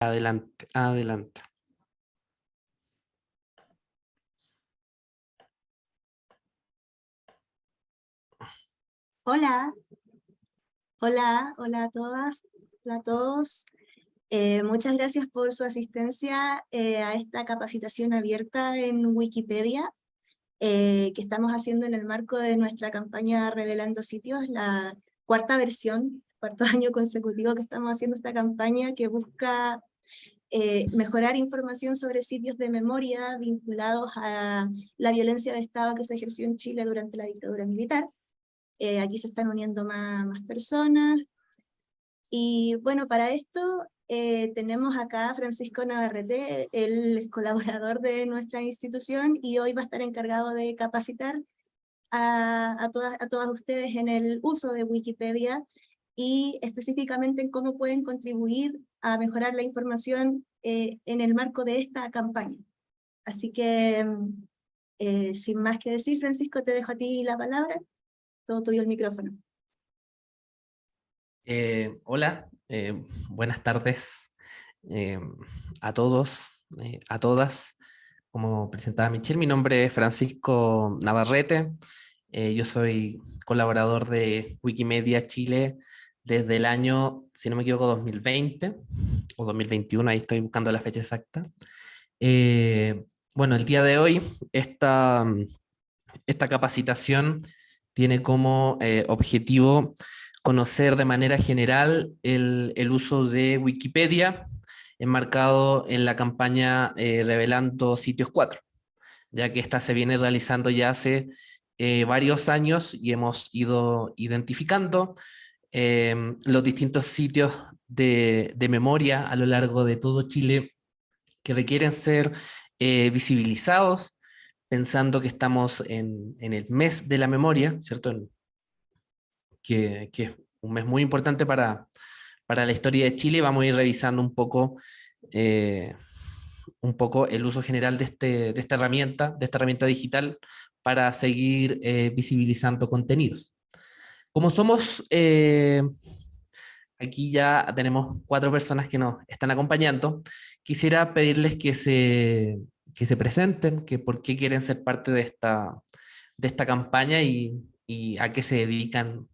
Adelante, adelante. Hola, hola, hola a todas, hola a todos. Eh, muchas gracias por su asistencia eh, a esta capacitación abierta en Wikipedia eh, que estamos haciendo en el marco de nuestra campaña Revelando Sitios, la cuarta versión, cuarto año consecutivo que estamos haciendo esta campaña que busca mejorar información sobre sitios de memoria vinculados a la violencia de Estado que se ejerció en Chile durante la dictadura militar. Eh, aquí se están uniendo más, más, personas. Y bueno, para esto eh, tenemos acá a Francisco Navarrete, es colaborador de nuestra institución y hoy va a estar encargado de capacitar a, a, todas, a todas ustedes en el uso de Wikipedia y específicamente en cómo pueden contribuir a mejorar la información eh, en el marco de esta campaña. Así que, sin más que decir, Francisco, te dejo a ti la palabra. Todo tuyo el micrófono. Eh, hola, eh, buenas tardes eh, a todos, a todas. Como presentaba Michelle, mi nombre es Francisco Navarrete. yo soy colaborador de Wikimedia Chile desde el año, si no me equivoco, 2020 o 2021, ahí estoy buscando la fecha exacta. bueno, el día de hoy, esta, esta capacitación tiene como eh, objetivo conocer de manera general el, el, uso de Wikipedia enmarcado en la campaña eh, Revelando Sitios 4, ya que esta se viene realizando ya hace eh, varios años y hemos ido identificando em, los distintos sitios de, memoria a lo largo de todo Chile que requieren ser visibilizados pensando que estamos en, el mes de la memoria, ¿cierto? que, es un mes muy importante para, para la historia de Chile, vamos a ir revisando un poco, eh, un poco el uso general de, este, de esta herramienta, de esta herramienta digital, para seguir eh, visibilizando contenidos. Como somos, eh, aquí ya tenemos cuatro personas que nos están acompañando, quisiera pedirles que se, que se presenten, que por qué quieren ser parte de esta, de esta campaña y, y a qué se dedican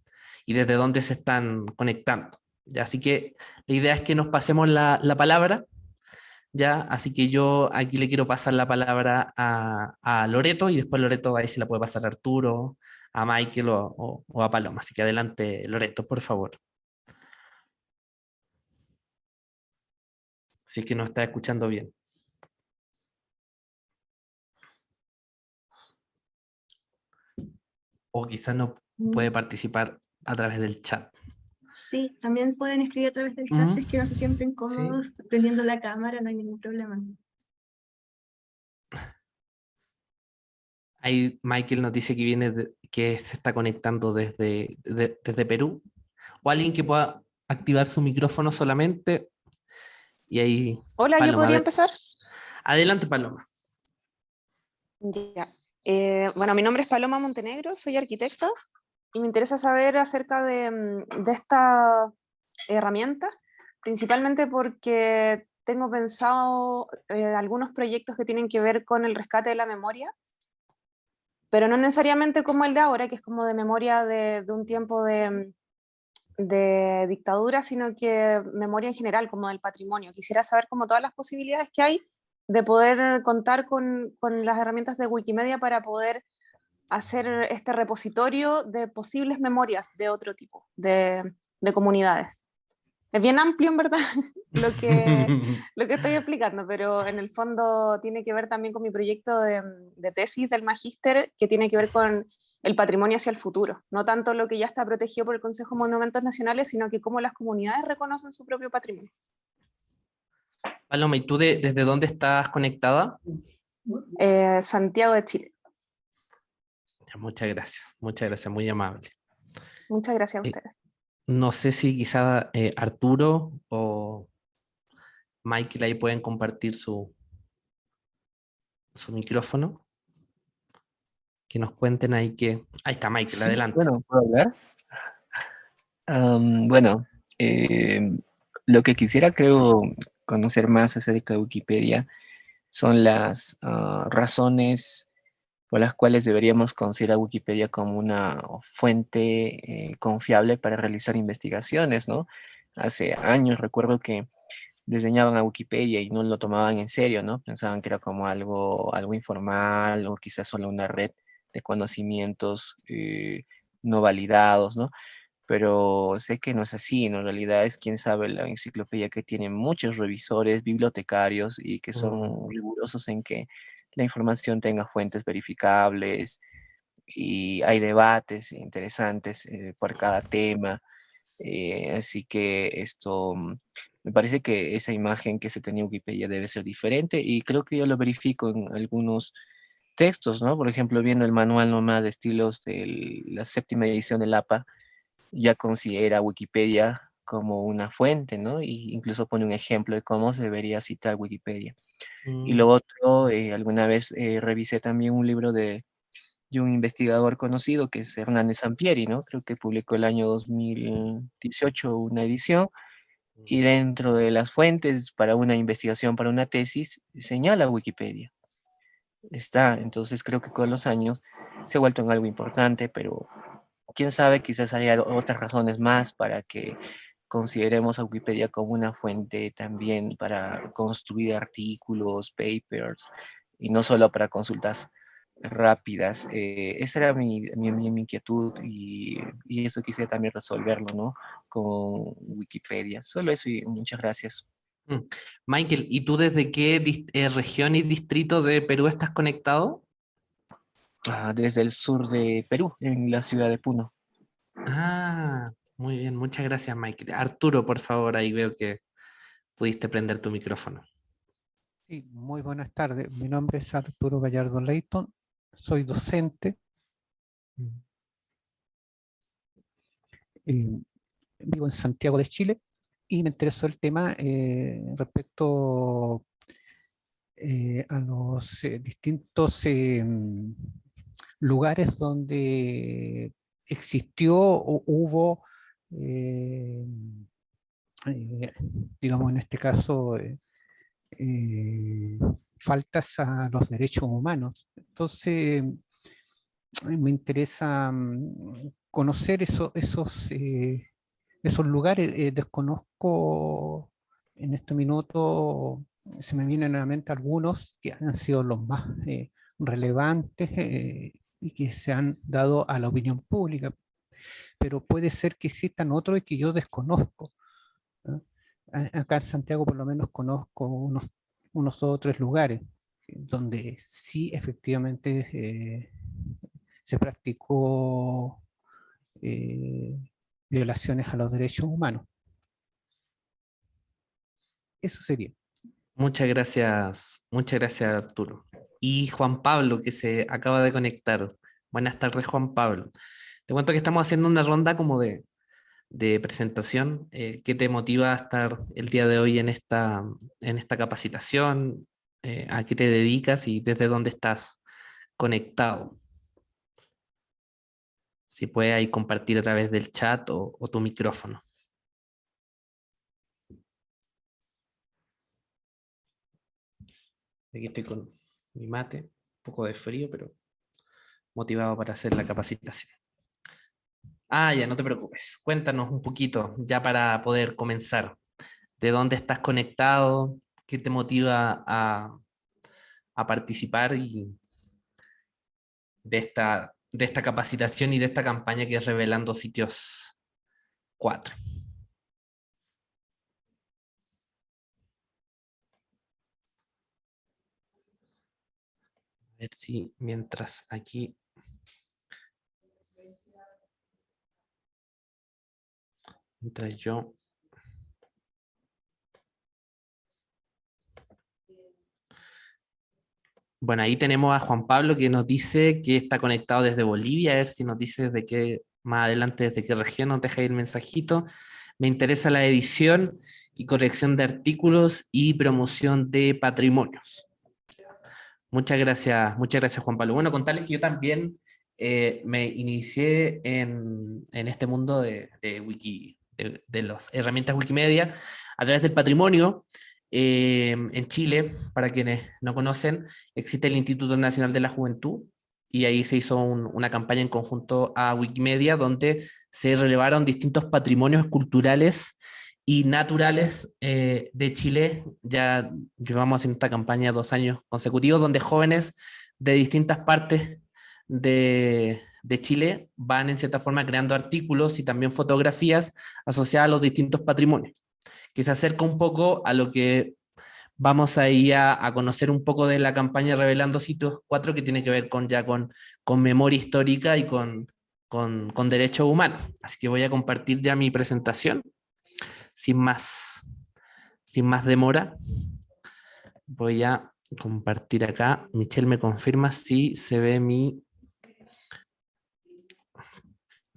y desde dónde se están conectando. ¿ya? Así que la idea es que nos pasemos la, la palabra, ¿ya? así que yo aquí le quiero pasar la palabra a, a Loreto y después Loreto ahí se la puede pasar a Arturo, a Michael o, o a Paloma. Así que adelante Loreto, por favor. Si es que nos está escuchando bien. o quizás no puede Mm. participar a través del chat. Sí, también pueden escribir a través del chat si es que no se sienten cómodos prendiendo la cámara, no hay ningún problema. Ahí Michael nos dice que viene que se está conectando desde, desde Perú. O alguien que pueda activar su micrófono solamente. Y ahí. Hola, ¿yo podría empezar? Adelante, Paloma. Ya. Eh, bueno, mi nombre es Paloma Montenegro, soy arquitecta y me interesa saber acerca de, mm, de esta herramienta, principalmente porque tengo pensado eh, algunos proyectos que tienen que ver con el rescate de la memoria, pero no necesariamente como el de ahora, que es como de memoria de, un tiempo de, dictadura, sino que memoria en general, como del patrimonio. Quisiera saber como todas las posibilidades que hay de poder contar con, las herramientas de Wikimedia para poder hacer este repositorio de posibles memorias de otro tipo, de comunidades. Es bien amplio, en verdad, lo que, lo que estoy explicando, pero en el fondo tiene que ver también con mi proyecto de, de tesis del magíster, que tiene que ver con el patrimonio hacia el futuro. No tanto lo que ya está protegido por el Consejo de Monumentos Nacionales, sino que cómo las comunidades reconocen su propio patrimonio. Paloma, ¿y tú de, desde dónde estás conectada? Eh, Santiago de Chile. Muchas gracias, muchas gracias, muy amable. Muchas gracias a ustedes. No sé si quizá eh, Arturo o Michael ahí pueden compartir su, su micrófono. Que nos cuenten ahí que... Ahí está Michael, sí, adelante. Bueno, ¿puedo hablar? Um, bueno, eh, lo que quisiera creo conocer más acerca de Wikipedia son las ah, razones por las cuales deberíamos considerar Wikipedia como una fuente eh, confiable para realizar investigaciones, ¿no? Hace años recuerdo que diseñaban a Wikipedia y no lo tomaban en serio, ¿no? Pensaban que era como algo, algo informal o quizás solo una red de conocimientos eh, no validados, ¿no? Pero sé que no es así, en realidad es, quién sabe, la enciclopedia que tiene muchos revisores, bibliotecarios y que son rigurosos en que la información tenga fuentes verificables y hay debates interesantes eh, por cada tema. Eh, así que esto, mm, me parece que esa imagen que se tenía en Wikipedia debe ser diferente y creo que yo lo verifico en algunos textos, ¿no? Por ejemplo, viendo el manual nomás de estilos de la séptima edición del APA, ya considera Wikipedia como una fuente, ¿no? Y incluso pone un ejemplo de cómo se debería citar Wikipedia. Y lo mm. otro, eh, alguna vez eh, revisé también un libro de, de, un investigador conocido que es Hernández Sampieri, ¿no? Creo que publicó el año 2018 una edición y mm. dentro de las fuentes para una investigación, para una tesis, señala Wikipedia está. Entonces creo que con los años se ha vuelto en algo importante, pero quién sabe, quizás haya otras razones más para que consideremos a Wikipedia como una fuente también para construir artículos, papers, y no solo para consultas rápidas. Eh, esa era mi, mi, inquietud y, y, eso quisiera también resolverlo, ¿no? Con Wikipedia. Solo eso y muchas gracias. Mm. Michael, ¿y tú desde qué eh, región y distrito de Perú estás conectado? Ah, desde el sur de Perú, en la ciudad de Puno. Ah, muy bien, muchas gracias Michael. Arturo, por favor, ahí veo que pudiste prender tu micrófono. Sí, muy buenas tardes. Mi nombre es Arturo Gallardo Leighton, soy docente. Eh, vivo en Santiago de Chile y me interesó el tema eh, respecto eh, a los eh, distintos em, lugares donde existió o hubo, digamos en este caso, faltas a los derechos humanos. Entonces, me interesa mm, conocer esos esos lugares eh, desconozco en este minuto, se me vienen nuevamente algunos que han sido los más eh, relevantes eh, y que se han dado a la opinión pública, pero puede ser que existan otros que yo desconozco. Acá en Santiago por lo menos conozco unos, dos o tres lugares donde sí efectivamente se practicó violaciones a los derechos humanos. Eso sería. Muchas gracias, muchas gracias Arturo. Y Juan Pablo, que se acaba de conectar. Buenas tardes Juan Pablo. Te cuento que estamos haciendo una ronda como de, presentación. Eh, ¿Qué te motiva a estar el día de hoy en esta, capacitación? Eh, ¿A qué te dedicas y desde dónde estás conectado? Si puede ahí compartir a través del chat o, tu micrófono. Aquí estoy con mi mate, un poco de frío, pero motivado para hacer la capacitación. Ah, ya, no te preocupes. Cuéntanos un poquito, ya para poder comenzar. ¿De dónde estás conectado? ¿Qué te motiva a, a participar y de esta de esta capacitación y de esta campaña que es Revelando Sitios 4. A ver si mientras aquí... Mientras yo Bueno, ahí tenemos a Juan Pablo que nos dice que está conectado desde Bolivia, a ver si nos dice desde qué, más adelante desde qué región nos deja ir el mensajito. Me interesa la edición y corrección de artículos y promoción de patrimonios. Muchas gracias, muchas gracias Juan Pablo. Bueno, contarles que yo también eh, me inicié en, este mundo de, Wiki, de, las herramientas Wikimedia a través del patrimonio, en Chile, para quienes no conocen, existe el Instituto Nacional de la Juventud, y ahí se hizo una campaña en conjunto a Wikimedia, donde se relevaron distintos patrimonios culturales y naturales eh, de Chile. Ya llevamos en esta campaña dos años consecutivos, donde jóvenes de distintas partes de, de Chile van en cierta forma creando artículos y también fotografías asociadas a los distintos patrimonios, que se acerca un poco a lo que vamos ahí a, conocer un poco de la campaña Revelando Sitios 4 que tiene que ver con ya con, con memoria histórica y con, con, con derechos humanos. Así que voy a compartir ya mi presentación sin más, sin más demora. Voy a compartir acá. Michelle me confirma si se ve mi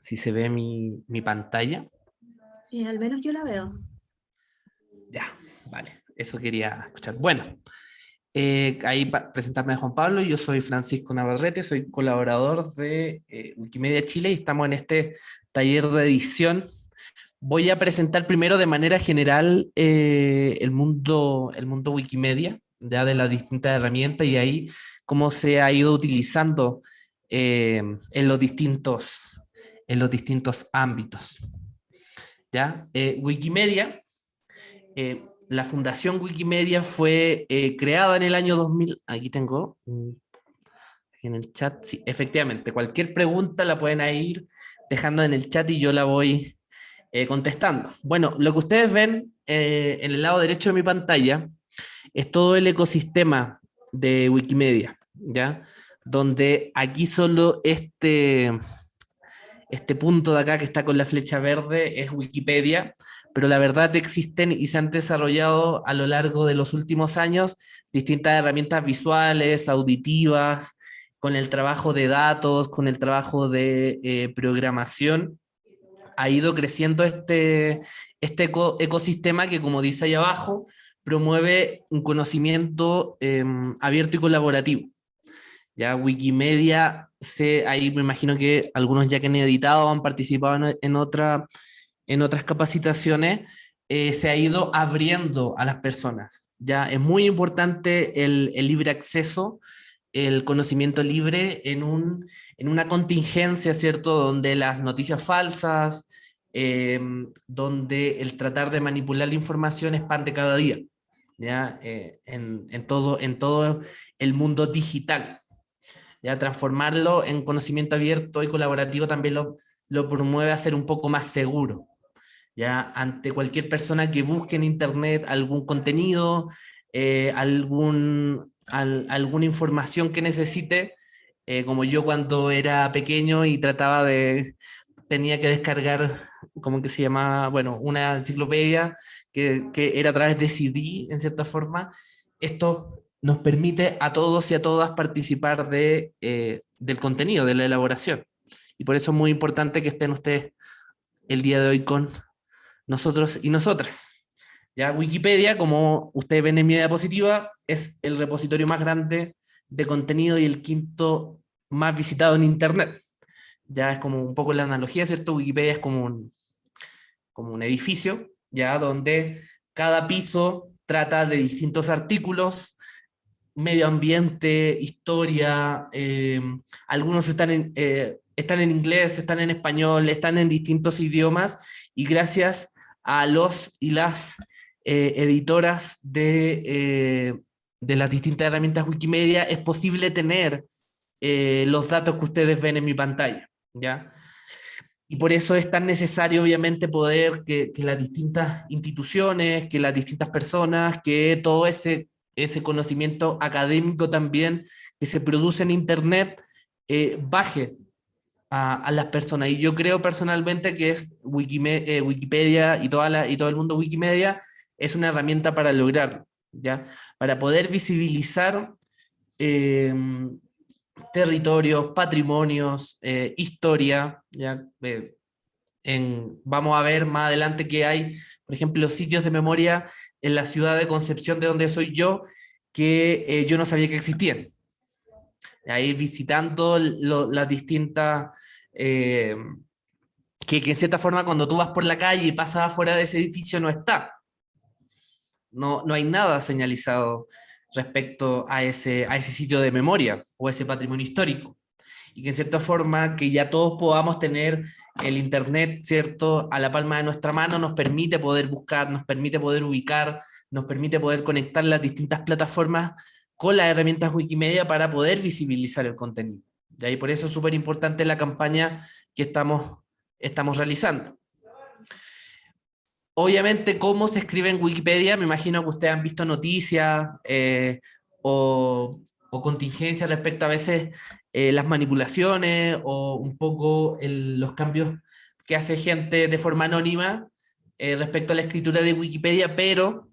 si se ve mi, mi pantalla. Y al menos yo la veo. Ya, vale eso quería escuchar. Bueno, eh, ahí para presentarme a Juan Pablo, yo soy Francisco Navarrete, soy colaborador de eh, Wikimedia Chile y estamos en este taller de edición. Voy a presentar primero de manera general eh, el, mundo, el mundo Wikimedia, ya de las distintas herramientas y ahí cómo se ha ido utilizando en, los distintos, en los distintos ámbitos. ¿Ya? Wikimedia la Fundación Wikimedia fue eh, creada en el año 2000. Aquí tengo, mm, en el chat, sí, efectivamente, cualquier pregunta la pueden ir dejando en el chat y yo la voy eh, contestando. Bueno, lo que ustedes ven eh, en el lado derecho de mi pantalla es todo el ecosistema de Wikimedia, ¿ya? Donde aquí solo este, este punto de acá que está con la flecha verde es Wikipedia, pero la verdad existen y se han desarrollado a lo largo de los últimos años distintas herramientas visuales, auditivas, con el trabajo de datos, con el trabajo de eh, programación, ha ido creciendo este, este ecosistema que, como dice ahí abajo, promueve un conocimiento em, abierto y colaborativo. Ya Wikimedia, se, ahí me imagino que algunos ya que han editado han participado en otra en otras capacitaciones, eh, se ha ido abriendo a las personas. Ya es muy importante el, libre acceso, el conocimiento libre en, un, en una contingencia, ¿cierto? Donde las noticias falsas, eh, donde el tratar de manipular la información expande cada día, ¿ya? Eh, en, en, todo, en todo el mundo digital. ¿Ya? Transformarlo en conocimiento abierto y colaborativo también lo, lo promueve a ser un poco más seguro ya ante cualquier persona que busque en internet algún contenido, eh, algún, alguna información que necesite, eh, como yo cuando era pequeño y trataba de, tenía que descargar, como que se llamaba, bueno, una enciclopedia que, que era a través de CD, en cierta forma, esto nos permite a todos y a todas participar de, eh, del contenido, de la elaboración. Y por eso es muy importante que estén ustedes el día de hoy con nosotros y nosotras. Ya Wikipedia, como ustedes ven en mi diapositiva, es el repositorio más grande de contenido y el quinto más visitado en Internet. Ya es como un poco la analogía, ¿cierto? Wikipedia es como un, como un edificio, ya donde cada piso trata de distintos artículos, medio ambiente, historia, eh, algunos están en, eh, están en inglés, están en español, están en distintos idiomas, y gracias a los y las eh, editoras de, de, las distintas herramientas Wikimedia, es posible tener los datos que ustedes ven en mi pantalla. ¿ya? Y por eso es tan necesario, obviamente, poder que, que las distintas instituciones, que las distintas personas, que todo ese, ese conocimiento académico también que se produce en Internet, baje a, las personas. Y yo creo personalmente que es eh, Wikimedia y, todo el mundo Wikimedia es una herramienta para lograrlo, ¿ya? Para poder visibilizar em, territorios, patrimonios, eh, historia, ¿ya? Eh, en, vamos a ver más adelante que hay, por ejemplo, sitios de memoria en la ciudad de Concepción, de donde soy yo, que yo no sabía que existían. Ahí visitando las distintas eh, que, en cierta forma cuando tú vas por la calle y pasas afuera de ese edificio no está. no, no hay nada señalizado respecto a ese, a ese sitio de memoria o ese patrimonio histórico. Y que en cierta forma que ya todos podamos tener el internet, ¿cierto?, a la palma de nuestra mano nos permite poder buscar, nos permite poder ubicar, nos permite poder conectar las distintas plataformas con las herramientas Wikimedia para poder visibilizar el contenido. Y ahí por eso es súper importante la campaña que estamos, estamos realizando. Obviamente, cómo se escribe en Wikipedia, me imagino que ustedes han visto noticias eh, o, contingencias respecto a veces eh, las manipulaciones o un poco los cambios que hace gente de forma anónima eh, respecto a la escritura de Wikipedia, pero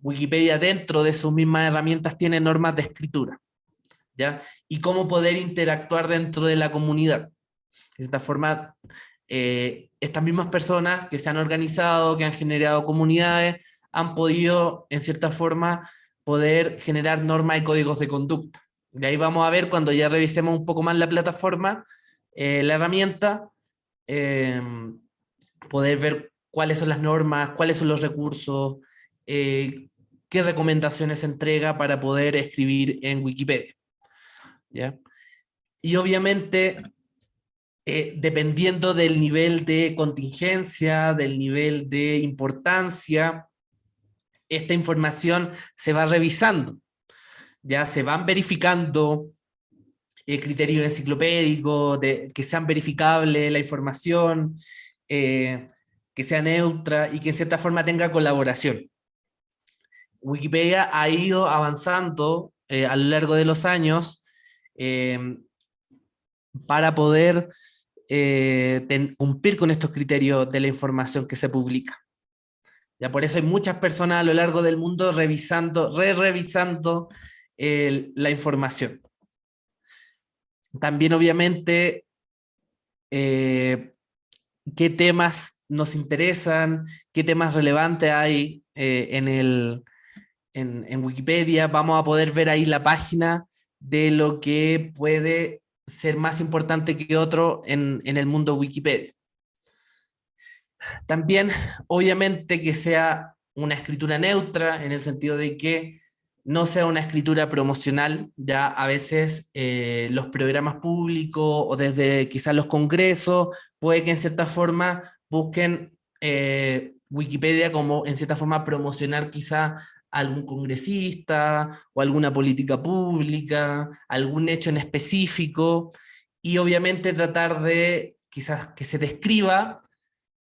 Wikipedia dentro de sus mismas herramientas tiene normas de escritura. ¿ya? Y cómo poder interactuar dentro de la comunidad. De esta forma, eh, estas mismas personas que se han organizado, que han generado comunidades, han podido, en cierta forma, poder generar normas y códigos de conducta. De ahí vamos a ver cuando ya revisemos un poco más la plataforma, eh, la herramienta, eh, poder ver cuáles son las normas, cuáles son los recursos, qué recomendaciones entrega para poder escribir en Wikipedia. ¿Ya? Y obviamente eh, dependiendo del nivel de contingencia, del nivel de importancia, esta información se va revisando. Ya se van verificando eh, criterios enciclopédicos, de, que sean verificables la información, eh, que sea neutra y que en cierta forma tenga colaboración. Wikipedia ha ido avanzando a lo largo de los años para poder eh, cumplir con estos criterios de la información que se publica. Ya por eso hay muchas personas a lo largo del mundo revisando, re-revisando la información. También obviamente eh, qué temas nos interesan, qué temas relevantes hay eh, en, el, en, en Wikipedia. Vamos a poder ver ahí la página de lo que puede ser más importante que otro en, el mundo Wikipedia. También, obviamente, que sea una escritura neutra, en el sentido de que no sea una escritura promocional, ya a veces eh, los programas públicos o desde quizás los congresos, puede que en cierta forma busquen eh, Wikipedia como en cierta forma promocionar quizá algún congresista o alguna política pública, algún hecho en específico, y obviamente tratar de quizás que se describa,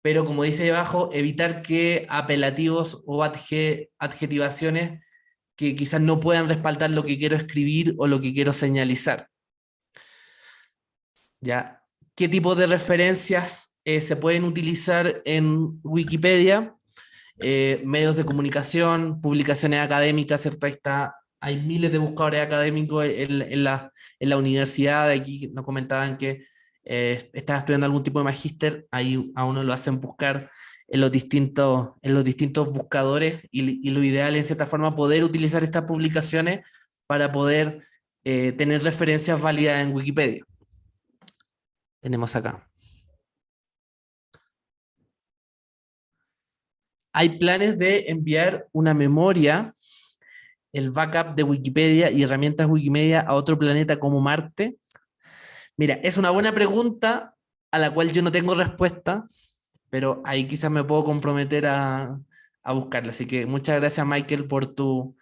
pero como dice debajo, evitar que apelativos o adjetivaciones que quizás no puedan respaldar lo que quiero escribir o lo que quiero señalizar. ¿Ya? ¿Qué tipo de referencias eh, se pueden utilizar en Wikipedia? Eh, medios de comunicación, publicaciones académicas, ¿cierto? Está, hay miles de buscadores académicos en, la, en la universidad, aquí nos comentaban que eh, estaba estudiando algún tipo de magíster, ahí a uno lo hacen buscar en los distintos, en los distintos buscadores y, lo ideal en cierta forma poder utilizar estas publicaciones para poder eh, tener referencias válidas en Wikipedia. Tenemos acá. hay planes de enviar una memoria, el backup de Wikipedia y herramientas Wikimedia a otro planeta como Marte? Mira, es una buena pregunta a la cual yo no tengo respuesta, pero ahí quizás me puedo comprometer a, a buscarla. Así que muchas gracias Michael por tu,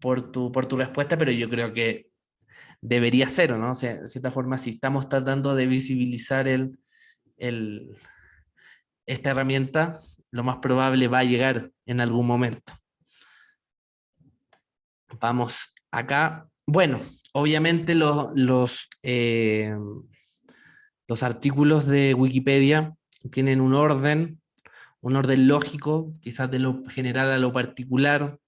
por tu, por tu respuesta, pero yo creo que debería ser, ¿no? O de cierta forma, si estamos tratando de visibilizar el, el, esta herramienta, lo más probable va a llegar en algún momento. Vamos acá. Bueno, obviamente los, los, eh, los artículos de Wikipedia tienen un orden, un orden lógico, quizás de lo general a lo particular,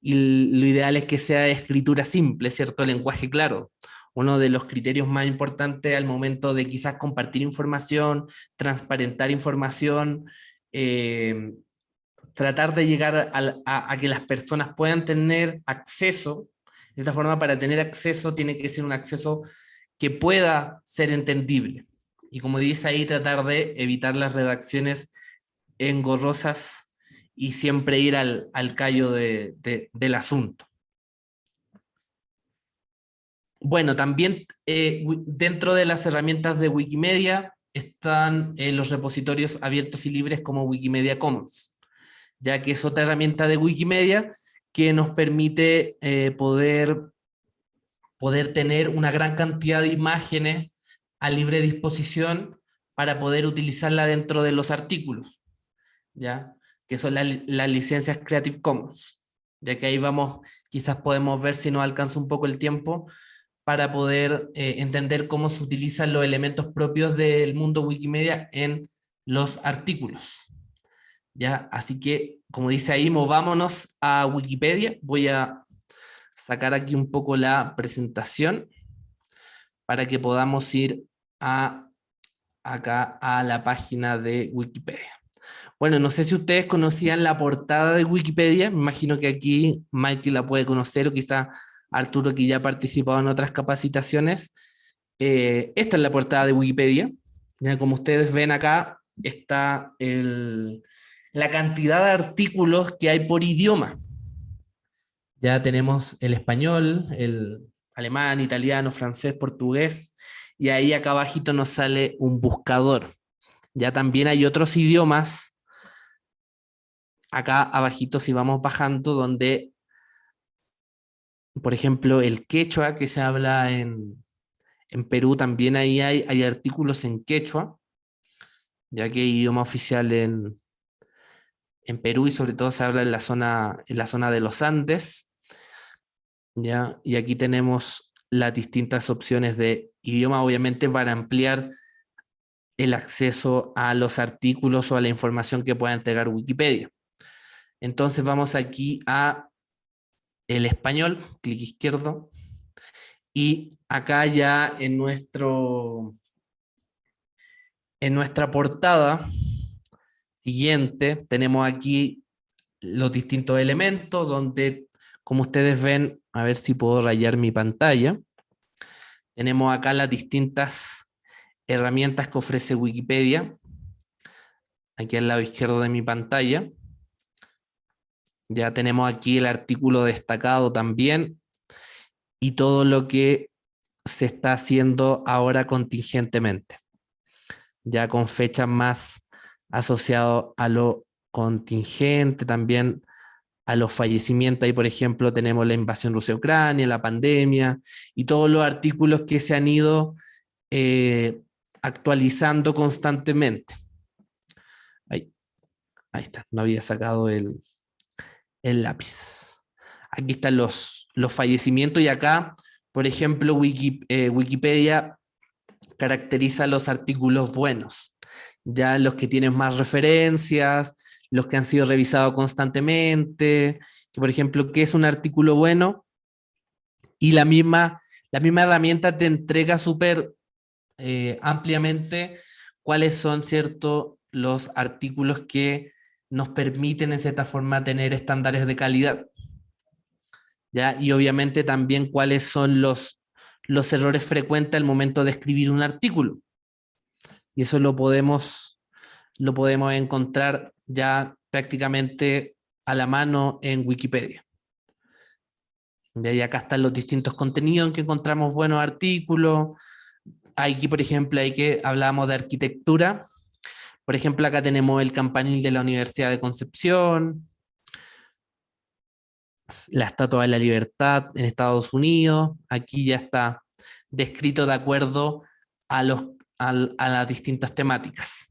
y lo ideal es que sea escritura simple, ¿cierto? Lenguaje claro. Uno de los criterios más importantes al momento de quizás compartir información, transparentar información, eh, tratar de llegar a, que las personas puedan tener acceso, de esta forma para tener acceso tiene que ser un acceso que pueda ser entendible. Y como dice ahí, tratar de evitar las redacciones engorrosas y siempre ir al, al callo de, del asunto. Bueno, también eh, dentro de las herramientas de Wikimedia están eh, los repositorios abiertos y libres como Wikimedia Commons, ya que es otra herramienta de Wikimedia que nos permite eh, poder, poder tener una gran cantidad de imágenes a libre disposición para poder utilizarla dentro de los artículos, ¿ya? que son las licencias Creative Commons, ya que ahí vamos, quizás podemos ver si nos alcanza un poco el tiempo para poder eh, entender cómo se utilizan los elementos propios del mundo Wikimedia en los artículos. ¿Ya? Así que, como dice ahí, movámonos a Wikipedia. Voy a sacar aquí un poco la presentación para que podamos ir a, acá a la página de Wikipedia. Bueno, no sé si ustedes conocían la portada de Wikipedia, me imagino que aquí Mikey la puede conocer o quizá Arturo que ya ha participado en otras capacitaciones. Eh, esta es la portada de Wikipedia, ya como ustedes ven acá está la cantidad de artículos que hay por idioma. Ya tenemos el español, el alemán, italiano, francés, portugués, y ahí acá abajito nos sale un buscador. Ya también hay otros idiomas, acá abajito si vamos bajando, donde, por ejemplo, el quechua que se habla en, Perú, también ahí hay, hay artículos en quechua, ya que hay idioma oficial en, en Perú y sobre todo se habla en la zona, en la zona de los Andes. ¿Ya? Y aquí tenemos las distintas opciones de idioma, obviamente para ampliar el acceso a los artículos o a la información que pueda entregar Wikipedia. Entonces vamos aquí a el español, clic izquierdo, y acá ya en, nuestro, en nuestra portada siguiente tenemos aquí los distintos elementos donde, como ustedes ven, a ver si puedo rayar mi pantalla, tenemos acá las distintas herramientas que ofrece Wikipedia, aquí al lado izquierdo de mi pantalla. Ya tenemos aquí el artículo destacado también y todo lo que se está haciendo ahora contingentemente, ya con fechas más asociado a lo contingente, también a los fallecimientos. Ahí, por ejemplo, tenemos la invasión Rusia-Ucrania, la pandemia y todos los artículos que se han ido eh, actualizando constantemente. Ahí, ahí está, no había sacado el, el lápiz. Aquí están los, los fallecimientos y acá, por ejemplo, eh, Wikipedia caracteriza los artículos buenos, ya los que tienen más referencias, los que han sido revisados constantemente, por ejemplo, ¿qué es un artículo bueno? Y la misma, la misma herramienta te entrega súper eh, ampliamente cuáles son cierto, los artículos que nos permiten en cierta forma tener estándares de calidad. ¿ya? Y obviamente también cuáles son los, los errores frecuentes al momento de escribir un artículo. Y eso lo podemos, lo podemos encontrar ya prácticamente a la mano en Wikipedia. Y acá están los distintos contenidos en que encontramos buenos artículos, aquí, por ejemplo, hay que hablamos de arquitectura. Por ejemplo, acá tenemos el campanil de la Universidad de Concepción, la Estatua de la Libertad en Estados Unidos. Aquí ya está descrito de acuerdo a, los, a, las distintas temáticas.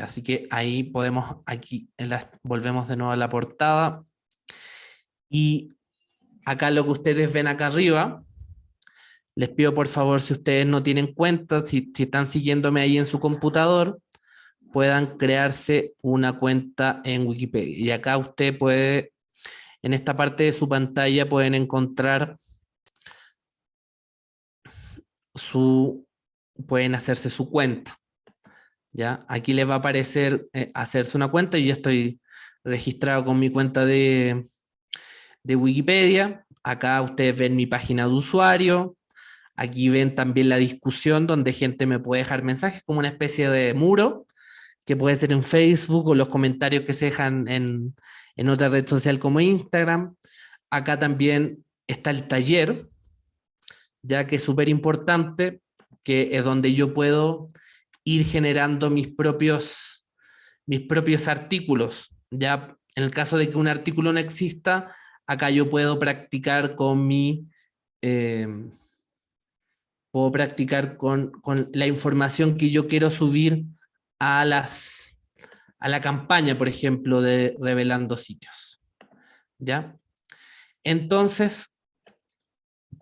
Así que ahí podemos, aquí volvemos de nuevo a la portada. Y acá lo que ustedes ven acá arriba, les pido por favor, si ustedes no tienen cuenta, si, están siguiéndome ahí en su computador, puedan crearse una cuenta en Wikipedia. Y acá usted puede, en esta parte de su pantalla pueden encontrar su, pueden hacerse su cuenta. ¿Ya? Aquí les va a aparecer eh, hacerse una cuenta, yo estoy registrado con mi cuenta de, de Wikipedia. Acá ustedes ven mi página de usuario. Aquí ven también la discusión donde gente me puede dejar mensajes como una especie de muro que puede ser en Facebook o los comentarios que se dejan en, en otra red social como Instagram. Acá también está el taller, ya que es súper importante, que es donde yo puedo ir generando mis propios, mis propios artículos. Ya en el caso de que un artículo no exista, acá yo puedo practicar con mi... Eh, puedo practicar con, con, la información que yo quiero subir a, las, a la campaña, por ejemplo, de revelando sitios. ¿Ya? Entonces,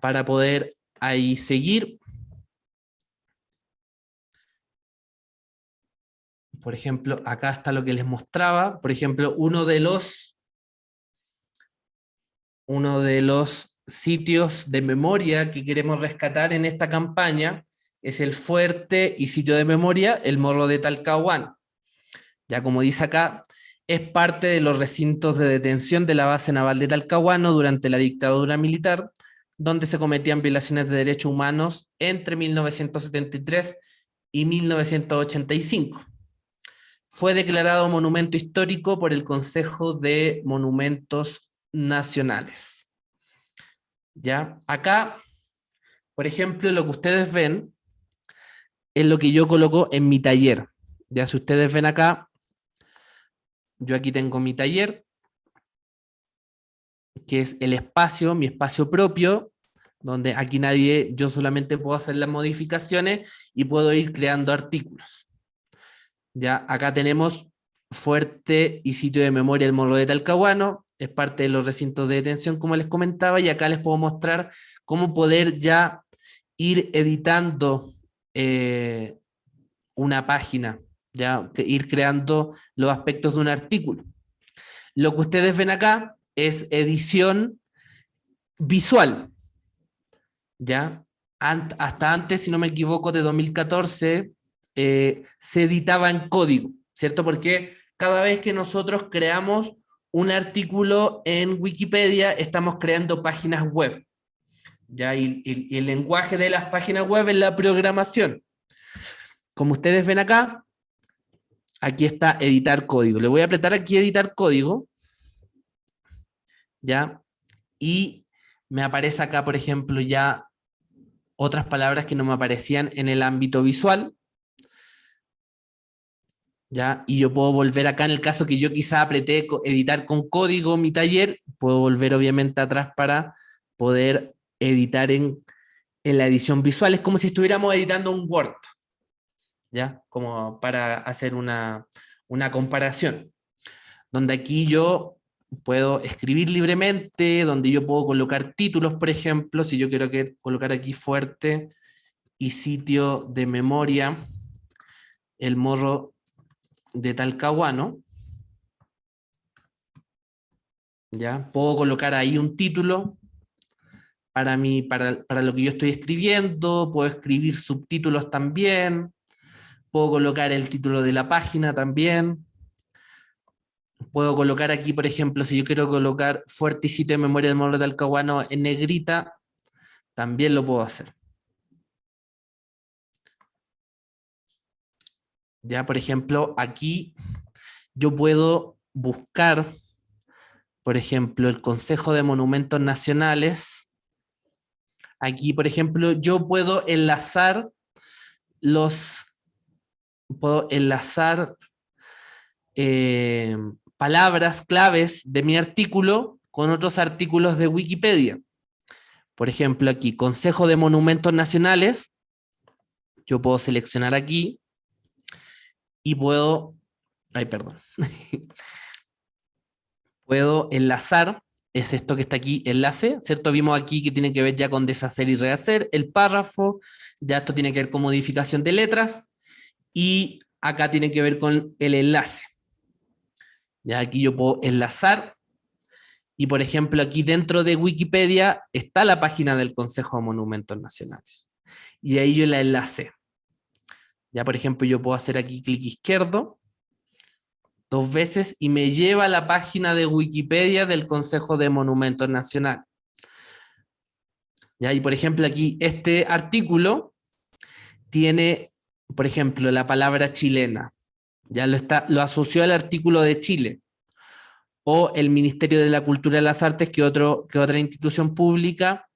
para poder ahí seguir, por ejemplo, acá está lo que les mostraba, por ejemplo, uno de los, uno de los sitios de memoria que queremos rescatar en esta campaña es el fuerte y sitio de memoria, el Morro de Talcahuano. Ya como dice acá, es parte de los recintos de detención de la base naval de Talcahuano durante la dictadura militar, donde se cometían violaciones de derechos humanos entre 1973 y 1985 fue declarado monumento histórico por el Consejo de Monumentos Nacionales. ¿Ya? Acá, por ejemplo, lo que ustedes ven es lo que yo coloco en mi taller. Ya si ustedes ven acá, yo aquí tengo mi taller, que es el espacio, mi espacio propio, donde aquí nadie, yo solamente puedo hacer las modificaciones y puedo ir creando artículos. Ya acá tenemos fuerte y sitio de memoria el Morro de Talcahuano, es parte de los recintos de detención como les comentaba y acá les puedo mostrar cómo poder ya ir editando eh, una página, ya ir creando los aspectos de un artículo. Lo que ustedes ven acá es edición visual, ya hasta antes, si no me equivoco, de 2014, eh, se editaba en código, ¿cierto? Porque cada vez que nosotros creamos un artículo en Wikipedia, estamos creando páginas web. ¿ya? Y, el lenguaje de las páginas web es la programación. Como ustedes ven acá, aquí está editar código. Le voy a apretar aquí editar código. ¿Ya? Y me aparece acá, por ejemplo, ya otras palabras que no me aparecían en el ámbito visual. ¿Ya? Y yo puedo volver acá en el caso que yo quizá apreté editar con código mi taller, puedo volver obviamente atrás para poder editar en, en la edición visual. Es como si estuviéramos editando un Word, ¿ya? Como para hacer una, una comparación. Donde aquí yo puedo escribir libremente, donde yo puedo colocar títulos, por ejemplo, si yo quiero que, colocar aquí fuerte y sitio de memoria, el morro de Talcahuano, ¿ya? Puedo colocar ahí un título para, mí, para, para lo que yo estoy escribiendo, puedo escribir subtítulos también, puedo colocar el título de la página también, puedo colocar aquí, por ejemplo, si yo quiero colocar fuerte y sitio de memoria del módulo de Talcahuano en negrita, también lo puedo hacer. Ya, por ejemplo, aquí yo puedo buscar, por ejemplo, el Consejo de Monumentos Nacionales. Aquí, por ejemplo, yo puedo enlazar los, puedo enlazar eh, palabras claves de mi artículo con otros artículos de Wikipedia. Por ejemplo, aquí, Consejo de Monumentos Nacionales. Yo puedo seleccionar aquí y puedo, ay perdón, puedo enlazar, es esto que está aquí, enlace, ¿cierto? Vimos aquí que tiene que ver ya con deshacer y rehacer, el párrafo, ya esto tiene que ver con modificación de letras, y acá tiene que ver con el enlace. Ya aquí yo puedo enlazar, y por ejemplo aquí dentro de Wikipedia está la página del Consejo de Monumentos Nacionales. Y ahí yo la enlace. Ya, por ejemplo, yo puedo hacer aquí clic izquierdo dos veces y me lleva a la página de Wikipedia del Consejo de Monumentos Nacionales. Ya, y por ejemplo aquí este artículo tiene, por ejemplo, la palabra chilena. Ya lo, está, lo asoció al artículo de Chile o el Ministerio de la Cultura y las Artes que, otro, que otra institución pública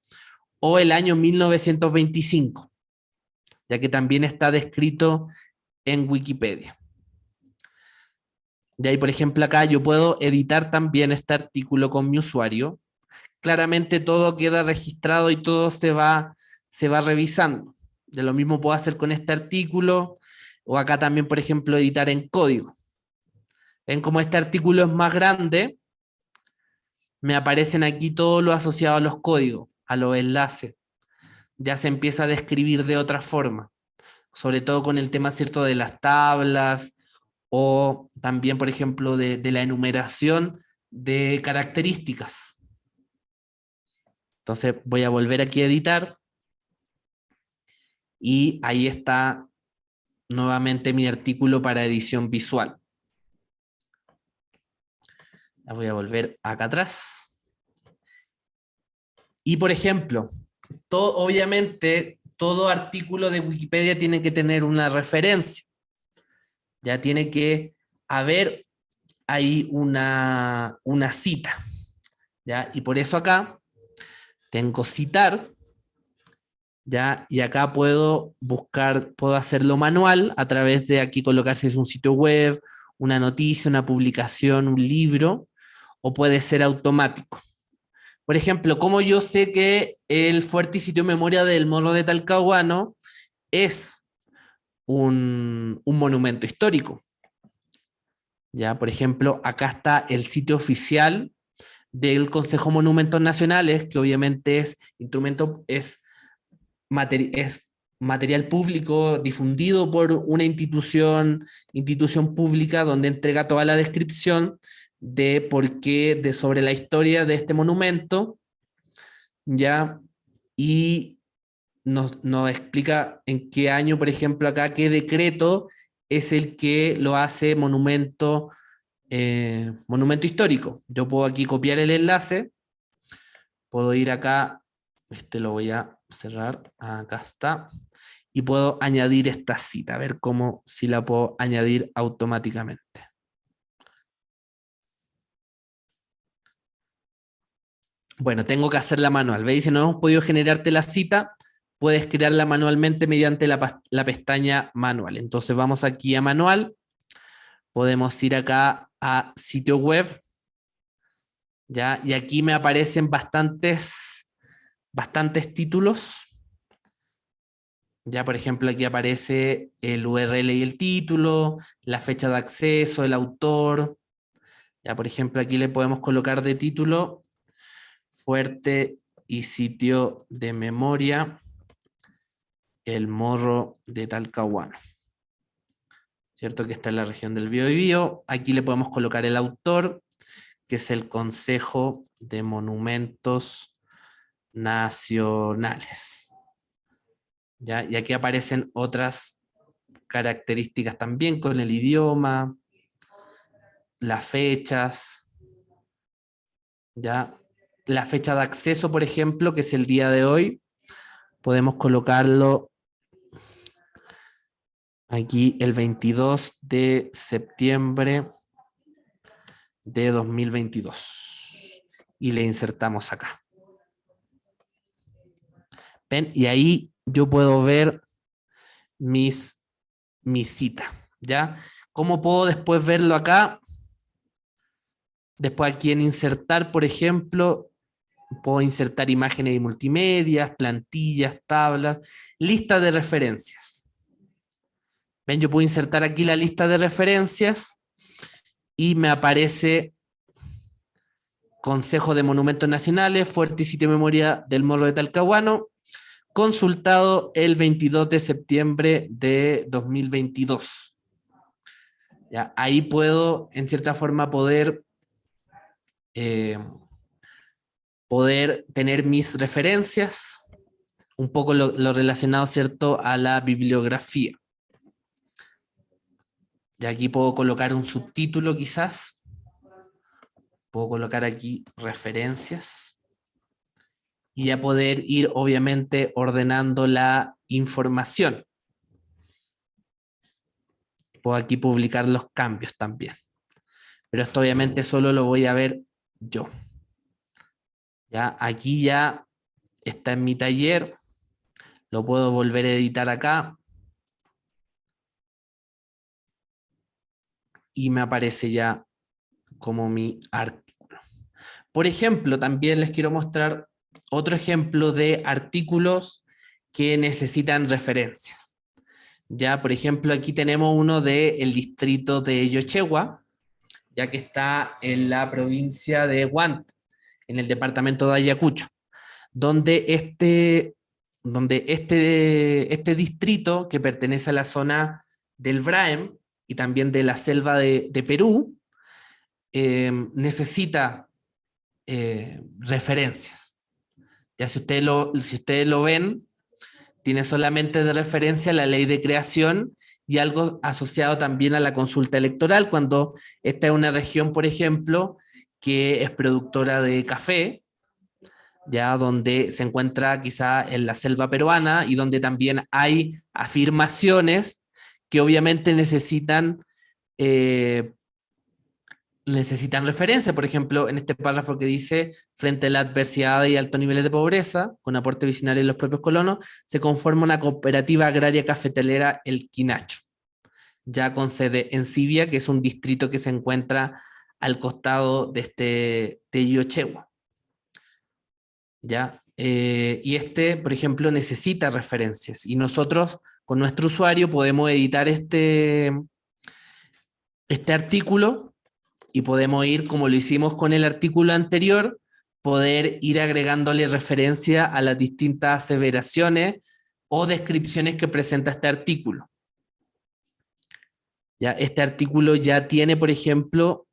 o el año 1925, ya que también está descrito en Wikipedia. De ahí, por ejemplo, acá yo puedo editar también este artículo con mi usuario. Claramente todo queda registrado y todo se va, se va revisando. De lo mismo puedo hacer con este artículo, o acá también, por ejemplo, editar en código. Ven como este artículo es más grande, me aparecen aquí todo lo asociado a los códigos, a los enlaces. Ya se empieza a describir de otra forma, sobre todo con el tema cierto de las tablas, o también, por ejemplo, de, de la enumeración de características. Entonces voy a volver aquí a editar, y ahí está nuevamente mi artículo para edición visual. voy a volver acá atrás. Y por ejemplo, obviamente todo artículo de Wikipedia tiene que tener una referencia. Ya tiene que haber ahí una, una cita. ¿ya? Y por eso acá tengo citar ¿ya? Y acá puedo buscar, puedo hacerlo manual a través de aquí colocarse un sitio web, una noticia, una publicación, un libro, o puede ser automático. Por ejemplo, como yo sé que el fuerte sitio memoria del Morro de Talcahuano es un, un monumento histórico. Ya, por ejemplo, acá está el sitio oficial del Consejo Monumentos Nacionales, que obviamente es instrumento, es es material público difundido por una institución, institución pública donde entrega toda la descripción de por qué, de sobre la historia de este monumento, ya, y nos, nos explica en qué año, por ejemplo, acá, qué decreto es el que lo hace monumento, eh, monumento histórico. Yo puedo aquí copiar el enlace, puedo ir acá, este lo voy a cerrar, acá está, y puedo añadir esta cita, a ver cómo si la puedo añadir automáticamente. Bueno, tengo que hacerla manual. ¿Veis? Si no hemos podido generarte la cita, puedes crearla manualmente mediante la, la, pestaña manual. Entonces vamos aquí a manual. Podemos ir acá a sitio web. ¿ya? Y aquí me aparecen bastantes bastantes títulos. Ya, por ejemplo, aquí aparece el URL y el título, la fecha de acceso, el autor. Ya, por ejemplo, aquí le podemos colocar de título fuerte y sitio de memoria, el morro de Talcahuano. ¿Cierto? Que está en la región del Biobío. Aquí le podemos colocar el autor, que es el Consejo de Monumentos nacionales. ¿Ya? Y aquí aparecen otras características también con el idioma, las fechas, ¿ya? La fecha de acceso, por ejemplo, que es el día de hoy, podemos colocarlo aquí el 22 de septiembre de 2022 y le insertamos acá. Y ahí yo puedo ver mis, mi cita, ¿ya? ¿Cómo puedo después verlo acá? Después aquí en insertar, por ejemplo, puedo insertar imágenes y multimedia, plantillas, tablas, lista de referencias. Ven, yo puedo insertar aquí la lista de referencias y me aparece Consejo de Monumentos Nacionales, Fuerte y Sitio de Memoria del Morro de Talcahuano, consultado el 22 de septiembre de 2022. ¿Ya? Ahí puedo, en cierta forma, poder, eh, poder tener mis referencias, un poco lo, relacionado, ¿cierto?, a la bibliografía. Y aquí puedo colocar un subtítulo quizás. Puedo colocar aquí referencias y a poder ir obviamente ordenando la información. Puedo aquí publicar los cambios también. Pero esto obviamente solo lo voy a ver yo. Ya, aquí ya está en mi taller. Lo puedo volver a editar acá. Y me aparece ya como mi artículo. Por ejemplo, también les quiero mostrar otro ejemplo de artículos que necesitan referencias. Ya, por ejemplo, aquí tenemos uno del distrito de Yochewa, ya que está en la provincia de Guant, en el departamento de Ayacucho, donde este, donde este, este distrito, que pertenece a la zona del Braem y también de la selva de, Perú, eh, necesita eh, referencias. Ya si ustedes, lo, si ustedes lo ven, tiene solamente de referencia la ley de creación y algo asociado también a la consulta electoral, cuando esta es una región, por ejemplo, que es productora de café, ya donde se encuentra quizá en la selva peruana y donde también hay afirmaciones que obviamente necesitan eh, necesitan referencia, por ejemplo, en este párrafo que dice, frente a la adversidad y altos niveles de pobreza, con aporte visionario de los propios colonos, se conforma una cooperativa agraria cafetalera El Quinacho, ya con sede en Sibia, que es un distrito que se encuentra al costado de este de Yochewa. ¿Ya? Eh, y este, por ejemplo, necesita referencias, y nosotros con nuestro usuario podemos editar este, este artículo y podemos ir, como lo hicimos con el artículo anterior, poder ir agregándole referencia a las distintas aseveraciones o descripciones que presenta este artículo. Ya, este artículo ya tiene, por ejemplo,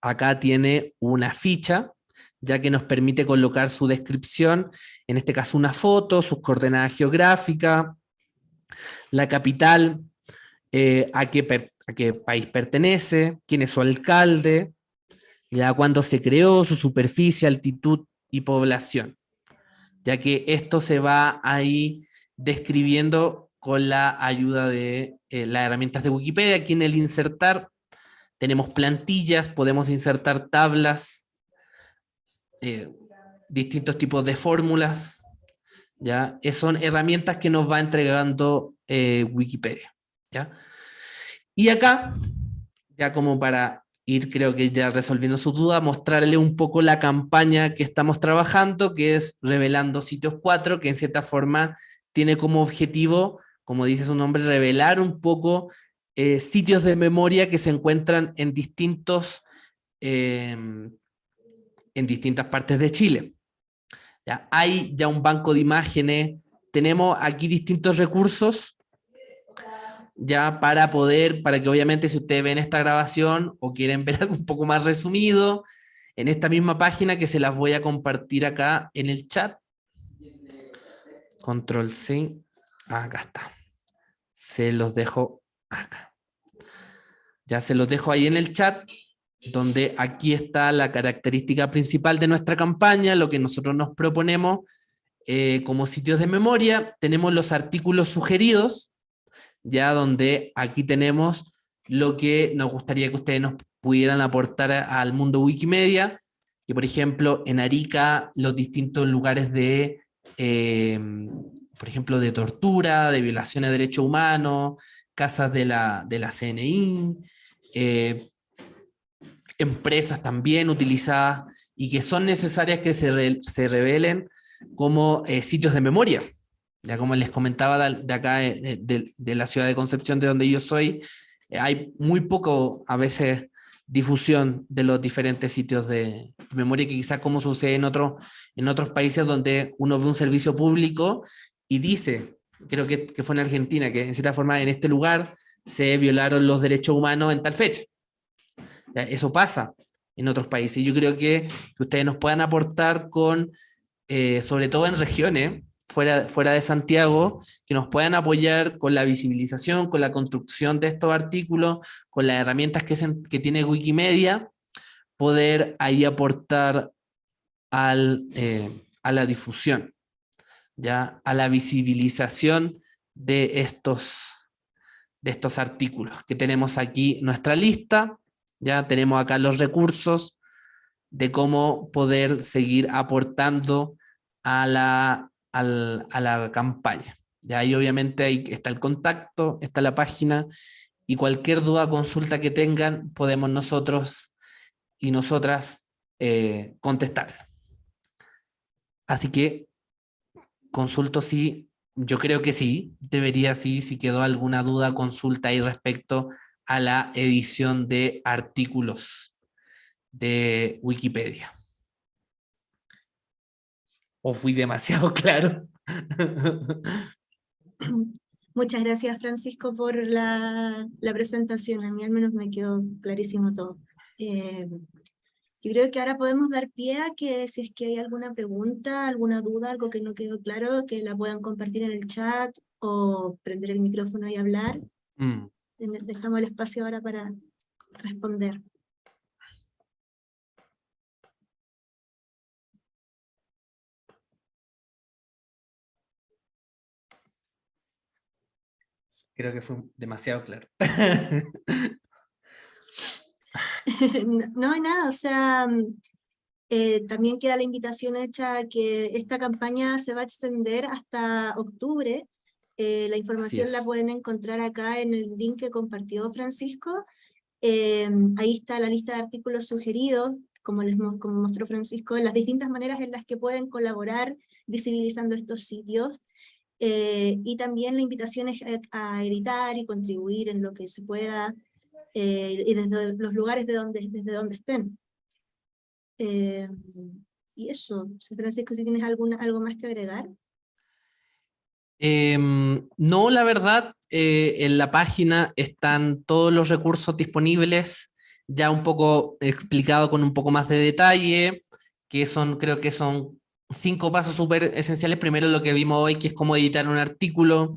acá tiene una ficha, ya que nos permite colocar su descripción, en este caso una foto, sus coordenadas geográficas, la capital, eh, a qué país pertenece, quién es su alcalde, ya cuándo se creó, su superficie, altitud y población. Ya que esto se va ahí describiendo con la ayuda de eh, las herramientas de Wikipedia. Aquí en el insertar tenemos plantillas, podemos insertar tablas, eh, distintos tipos de fórmulas. ¿ya? Son herramientas que nos va entregando eh, Wikipedia. ¿ya? Y acá, ya como para ir creo que ya resolviendo su duda, mostrarle un poco la campaña que estamos trabajando, que es Revelando Sitios 4, que en cierta forma tiene como objetivo, como dice su nombre, revelar un poco eh, sitios de memoria que se encuentran en distintos, em, en distintas partes de Chile. Ya, hay ya un banco de imágenes, tenemos aquí distintos recursos ya para poder, para que obviamente si ustedes ven esta grabación o quieren ver algo un poco más resumido, en esta misma página que se las voy a compartir acá en el chat. Control C, acá está. Se los dejo acá. Ya se los dejo ahí en el chat, donde aquí está la característica principal de nuestra campaña, lo que nosotros nos proponemos eh, como sitios de memoria. Tenemos los artículos sugeridos, ya donde aquí tenemos lo que nos gustaría que ustedes nos pudieran aportar al mundo Wikimedia, que por ejemplo en Arica los distintos lugares de, em, por ejemplo, de tortura, de violaciones de derechos humanos, casas de la, de la CNI, eh, empresas también utilizadas y que son necesarias que se, se revelen como eh, sitios de memoria. Ya como les comentaba de acá, de, la ciudad de Concepción, de donde yo soy, eh, hay muy poco a veces difusión de los diferentes sitios de memoria que quizás como sucede en, otro, en otros países donde uno ve un servicio público y dice, creo que, que fue en Argentina, que en cierta forma en este lugar se violaron los derechos humanos en tal fecha. Eso pasa en otros países. Yo creo que, ustedes nos puedan aportar con, eh, sobre todo en regiones, fuera, fuera de Santiago, que nos puedan apoyar con la visibilización, con la construcción de estos artículos, con las herramientas que, que tiene Wikimedia, poder ahí aportar al, eh, a la difusión, ¿ya? a la visibilización de estos, de estos artículos, que tenemos aquí nuestra lista, ya tenemos acá los recursos de cómo poder seguir aportando a la, a la campaña. Ya ahí obviamente está el contacto, está la página, y cualquier duda, consulta que tengan, podemos nosotros y nosotras eh, contestar. Así que consulto si, yo creo que sí, debería sí, si quedó alguna duda, consulta ahí respecto a la edición de artículos de Wikipedia. ¿O fui demasiado claro? Muchas gracias Francisco por la, presentación, a mí al menos me quedó clarísimo todo. Eh, yo creo que ahora podemos dar pie a que si es que hay alguna pregunta, alguna duda, algo que no quedó claro, que la puedan compartir en el chat o prender el micrófono y hablar. Mm. Dejamos el espacio ahora para responder. Creo que fue demasiado claro. no, hay nada, o sea, mm, eh, también queda la invitación hecha a que esta campaña se va a extender hasta octubre. Eh, la información la pueden encontrar acá en el link que compartió Francisco. Eh, ahí está la lista de artículos sugeridos, como, les, como mostró Francisco, las distintas maneras en las que pueden colaborar visibilizando estos sitios. Y también la invitación es a, editar y contribuir en lo que se pueda, eh, y desde los lugares de donde, desde donde estén. Eh, y eso, Francisco, si tienes alguna, algo más que agregar. Em, no, la verdad, en la página están todos los recursos disponibles, ya un poco explicado con un poco más de detalle, que son, creo que son cinco pasos súper esenciales. Primero lo que vimos hoy, que es cómo editar un artículo,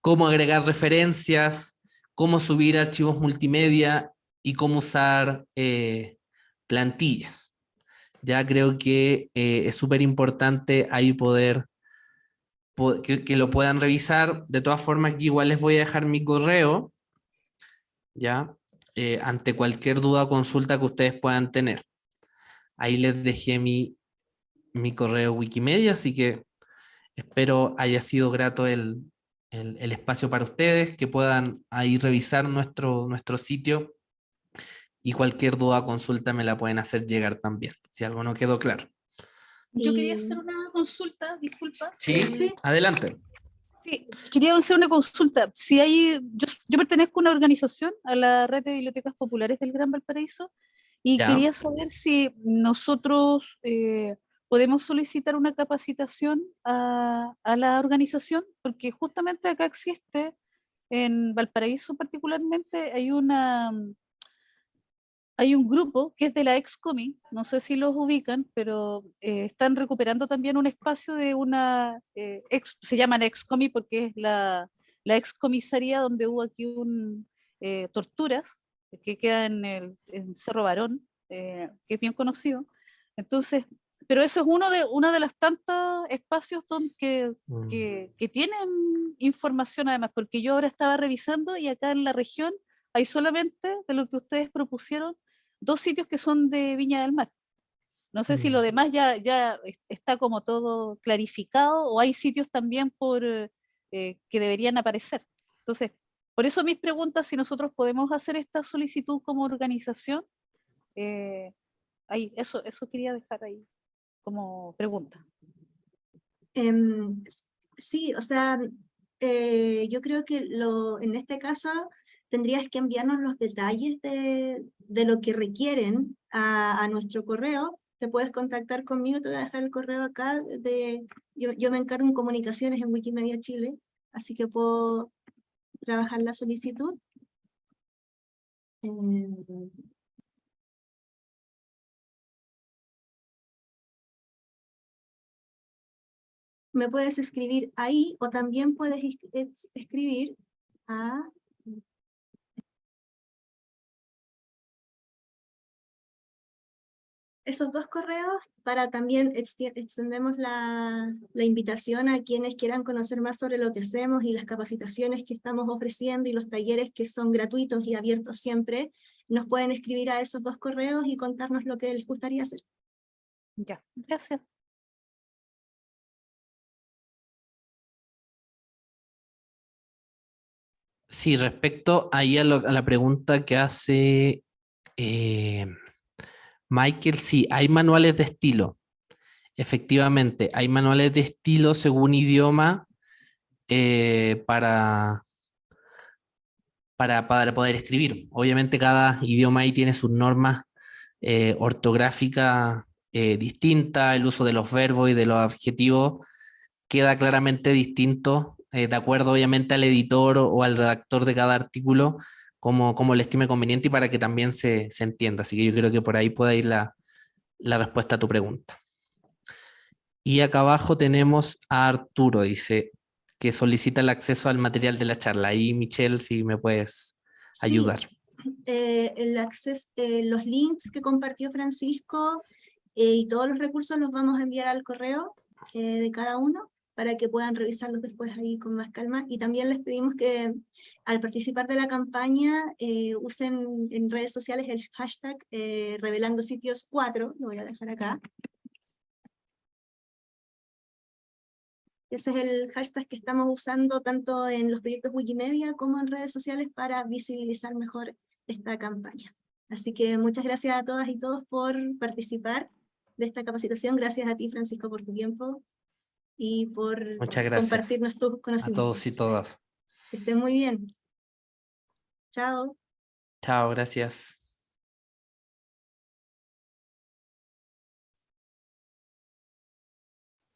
cómo agregar referencias, cómo subir archivos multimedia y cómo usar eh, plantillas. Ya creo que eh, es súper importante ahí poder, que, lo puedan revisar. De todas formas, aquí igual les voy a dejar mi correo, ya, eh, ante cualquier duda o consulta que ustedes puedan tener. Ahí les dejé mi mi correo Wikimedia, así que espero haya sido grato el, espacio para ustedes, que puedan ahí revisar nuestro, nuestro sitio y cualquier duda o consulta me la pueden hacer llegar también, si algo no quedó claro. Yo quería hacer una consulta, disculpa. Sí, sí. adelante. Sí, quería hacer una consulta. Si hay, yo, yo, pertenezco a una organización, a la Red de Bibliotecas Populares del Gran Valparaíso, y quería saber si nosotros eh, podemos solicitar una capacitación a, la organización, porque justamente acá existe, en Valparaíso particularmente, hay una hay un grupo que es de la Excomi, no sé si los ubican, pero eh, están recuperando también un espacio de una, eh, se llama la Excomi porque es la, la excomisaría donde hubo aquí un, eh, torturas, que queda en el Cerro Barón, que es bien conocido. Entonces, pero eso es uno de, uno de los tantos espacios donde, mm. que, que, tienen información además, porque yo ahora estaba revisando y acá en la región hay solamente, de lo que ustedes propusieron, dos sitios que son de Viña del Mar. No sé si lo mm. demás ya, ya está como todo clarificado o hay sitios también por, eh, que deberían aparecer. Entonces, por eso mis preguntas, si nosotros podemos hacer esta solicitud como organización, eh, ahí, eso, eso quería dejar ahí como pregunta. Em, sí, o sea, eh, yo creo que lo, en este caso tendrías que enviarnos los detalles de, de lo que requieren a, a, nuestro correo. Te puedes contactar conmigo, te voy a dejar el correo acá. De, yo, yo me encargo en comunicaciones en Wikimedia Chile, así que puedo trabajar la solicitud. Em, me puedes escribir ahí o también puedes escribir a esos dos correos para también extendemos la, la, invitación a quienes quieran conocer más sobre lo que hacemos y las capacitaciones que estamos ofreciendo y los talleres que son gratuitos y abiertos siempre, nos pueden escribir a esos dos correos y contarnos lo que les gustaría hacer. Ya, gracias. Sí, respecto ahí a, la pregunta que hace eh, Michael, sí, hay manuales de estilo. Efectivamente, hay manuales de estilo según idioma eh, para, para, poder escribir. Obviamente cada idioma ahí tiene sus normas eh, ortográficas distintas, el uso de los verbos y de los adjetivos queda claramente distinto, de acuerdo obviamente al editor o, al redactor de cada artículo, como, como le estime conveniente y para que también se, se, entienda. Así que yo creo que por ahí pueda ir la, la respuesta a tu pregunta. Y acá abajo tenemos a Arturo, dice, que solicita el acceso al material de la charla. Ahí, Michelle, si me puedes ayudar. Eh, el acceso, eh, los links que compartió Francisco eh, y todos los recursos los vamos a enviar al correo de cada uno para que puedan revisarlos después ahí con más calma. Y también les pedimos que al participar de la campaña eh, usen en redes sociales el hashtag eh, revelando sitios 4, lo voy a dejar acá. Ese es el hashtag que estamos usando tanto en los proyectos Wikimedia como en redes sociales para visibilizar mejor esta campaña. Así que muchas gracias a todas y todos por participar de esta capacitación. Gracias a ti, Francisco, por tu tiempo y por compartir nuestros conocimientos. A todos y todas. Que estén muy bien. Chao. Chao, gracias.